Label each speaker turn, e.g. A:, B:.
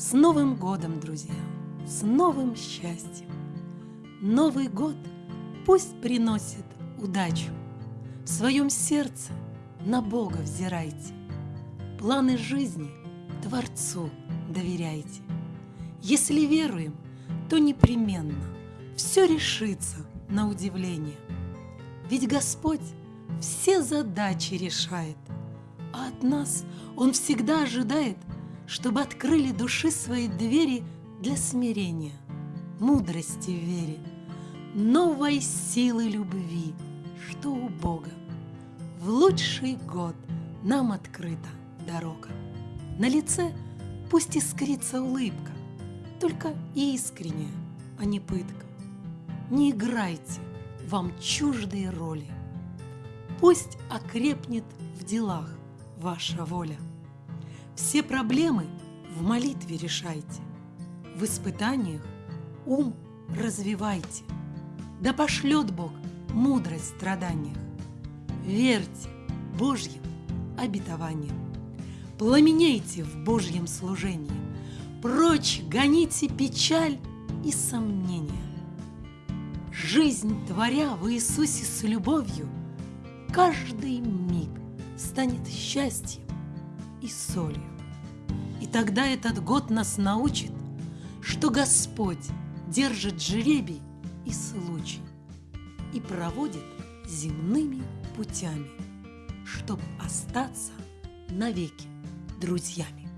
A: С Новым годом, друзья! С новым счастьем! Новый год пусть приносит удачу. В своем сердце на Бога взирайте. Планы жизни Творцу доверяйте. Если веруем, то непременно все решится на удивление. Ведь Господь все задачи решает, а от нас Он всегда ожидает, чтобы открыли души свои двери для смирения, мудрости в вере, новой силы любви, что у Бога. В лучший год нам открыта дорога. На лице пусть искрится улыбка, только искренняя, а не пытка. Не играйте вам чуждые роли. Пусть окрепнет в делах ваша воля. Все проблемы в молитве решайте, в испытаниях ум развивайте. Да пошлет Бог мудрость в страданиях. Верьте Божьим обетованиям. Пламенейте в Божьем служении. Прочь гоните печаль и сомнения. Жизнь творя в Иисусе с любовью, Каждый миг станет счастьем и солью. И тогда этот год нас научит, что Господь держит жребий и случай и проводит земными путями, чтоб остаться навеки друзьями.